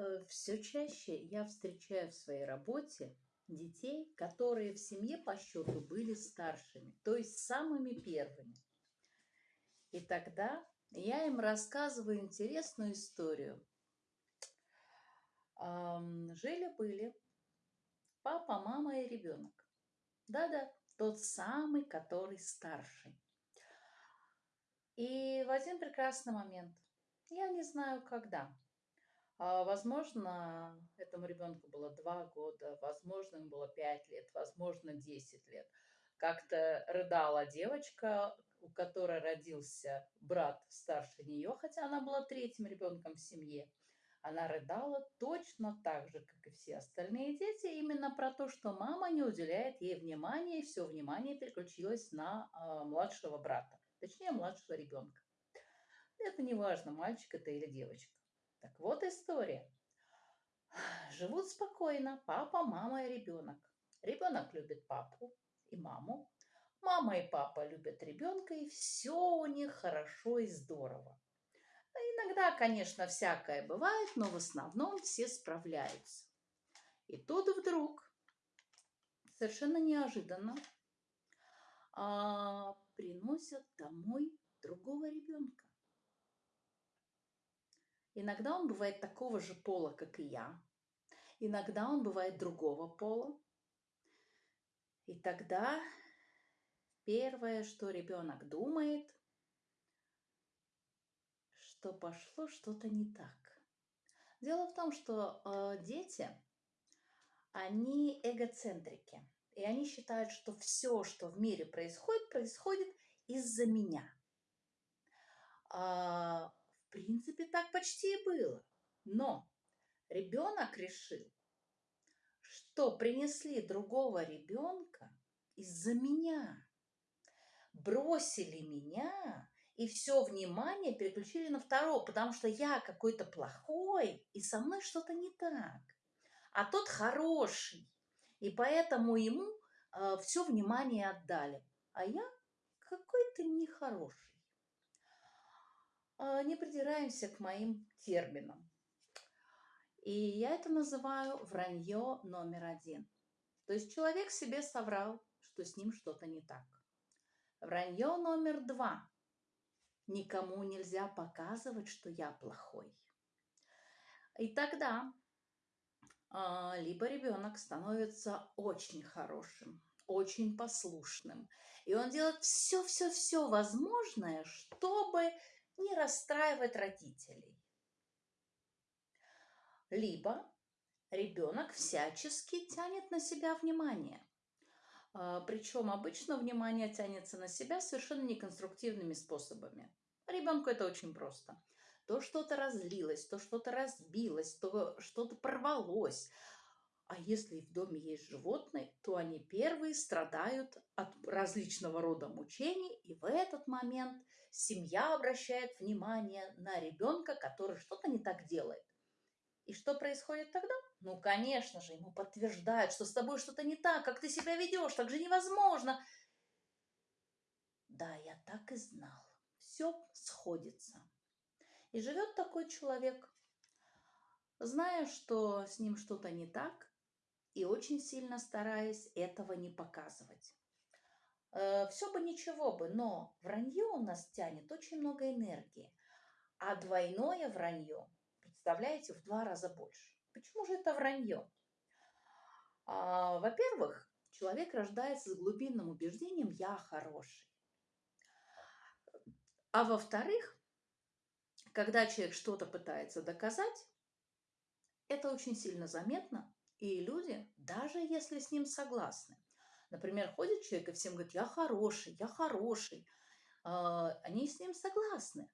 Э, Все чаще я встречаю в своей работе детей, которые в семье по счету были старшими, то есть самыми первыми. И тогда я им рассказываю интересную историю. Жили-были папа, мама и ребенок. Да-да, тот самый, который старший. И в один прекрасный момент, я не знаю когда, возможно, этому ребенку было два года, возможно, ему было пять лет, возможно, 10 лет. Как-то рыдала девочка, у которой родился брат старше нее, хотя она была третьим ребенком в семье. Она рыдала точно так же, как и все остальные дети, именно про то, что мама не уделяет ей внимания, и все внимание переключилось на а, младшего брата, точнее, младшего ребенка. Это не важно, мальчик это или девочка. Так вот история. Живут спокойно папа, мама и ребенок. Ребенок любит папу и маму. Мама и папа любят ребенка, и все у них хорошо и здорово. Иногда, конечно, всякое бывает, но в основном все справляются. И тут вдруг, совершенно неожиданно, а, приносят домой другого ребенка. Иногда он бывает такого же пола, как и я. Иногда он бывает другого пола. И тогда первое, что ребенок думает, что пошло что-то не так. Дело в том, что э, дети, они эгоцентрики. И они считают, что все, что в мире происходит, происходит из-за меня. А, в принципе, так почти и было. Но ребенок решил, что принесли другого ребенка из-за меня. Бросили меня и все внимание переключили на второго, потому что я какой-то плохой, и со мной что-то не так. А тот хороший, и поэтому ему э, все внимание отдали. А я какой-то нехороший. Э, не придираемся к моим терминам. И я это называю вранье номер один. То есть человек себе соврал, что с ним что-то не так. Вранье номер два. Никому нельзя показывать, что я плохой. И тогда а, либо ребенок становится очень хорошим, очень послушным, и он делает все-все-все возможное, чтобы не расстраивать родителей. Либо ребенок всячески тянет на себя внимание. А, Причем обычно внимание тянется на себя совершенно неконструктивными способами. Ребенку это очень просто. То что-то разлилось, то что-то разбилось, то что-то порвалось. А если в доме есть животные, то они первые страдают от различного рода мучений, и в этот момент семья обращает внимание на ребенка, который что-то не так делает. И что происходит тогда? Ну, конечно же, ему подтверждают, что с тобой что-то не так, как ты себя ведешь, так же невозможно. Да, я так и знал. Все сходится. И живет такой человек, зная, что с ним что-то не так, и очень сильно стараясь этого не показывать. Все бы ничего бы, но вранье у нас тянет очень много энергии, а двойное вранье, представляете, в два раза больше. Почему же это вранье? А, Во-первых, человек рождается с глубинным убеждением «я хороший». А во-вторых, когда человек что-то пытается доказать, это очень сильно заметно, и люди, даже если с ним согласны, например, ходит человек и всем говорит, я хороший, я хороший, а, они с ним согласны.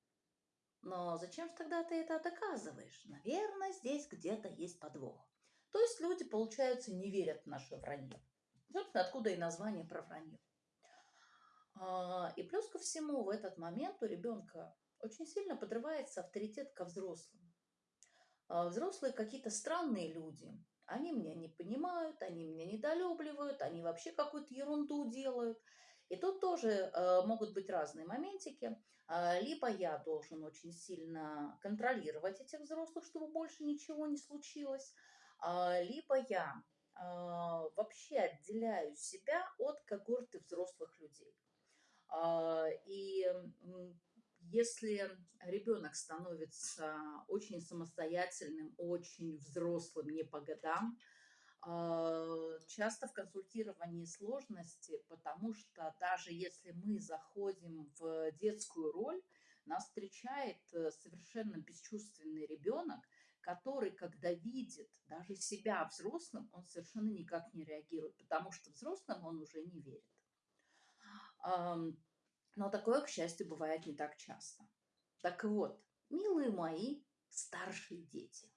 Но зачем же тогда ты это доказываешь? Наверное, здесь где-то есть подвох. То есть люди, получается, не верят в наше вранье. Собственно, откуда и название про вранье. А, и плюс ко всему, в этот момент у ребенка очень сильно подрывается авторитет ко взрослым. А, взрослые какие-то странные люди. Они меня не понимают, они меня недолюбливают, они вообще какую-то ерунду делают. И тут тоже э, могут быть разные моментики. А, либо я должен очень сильно контролировать этих взрослых, чтобы больше ничего не случилось, а, либо я а, вообще отделяю себя от когорты взрослых людей. И если ребенок становится очень самостоятельным, очень взрослым, не по годам, а, часто в консультировании сложности, потому что даже если мы заходим в детскую роль, нас встречает э, совершенно бесчувственный ребенок, который, когда видит даже себя взрослым, он совершенно никак не реагирует, потому что взрослым он уже не верит. Но такое, к счастью, бывает не так часто. Так вот, милые мои старшие дети,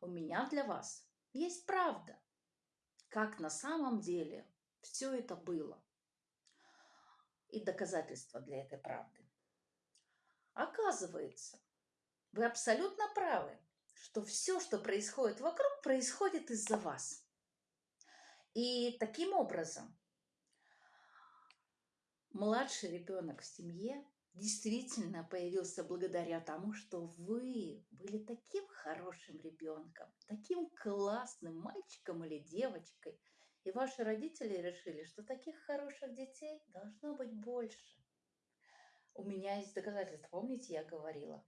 у меня для вас есть правда, как на самом деле все это было. И доказательства для этой правды. Оказывается, вы абсолютно правы, что все, что происходит вокруг, происходит из-за вас. И таким образом младший ребенок в семье действительно появился благодаря тому, что вы были таким хорошим ребенком, таким классным мальчиком или девочкой, и ваши родители решили, что таких хороших детей должно быть больше. У меня есть доказательства. Помните, я говорила?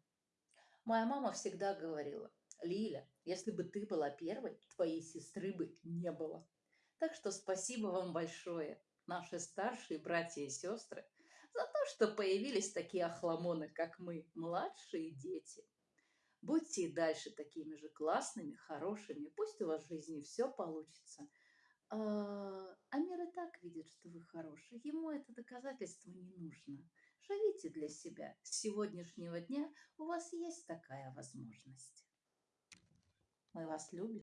Моя мама всегда говорила, Лиля, если бы ты была первой, твоей сестры бы не было. Так что спасибо вам большое наши старшие братья и сестры, за то, что появились такие охламоны, как мы, младшие дети. Будьте и дальше такими же классными, хорошими. Пусть у вас в жизни все получится. А, мир и так видит, что вы хорошие. Ему это доказательство не нужно. Живите для себя. С сегодняшнего дня у вас есть такая возможность. Мы вас любим.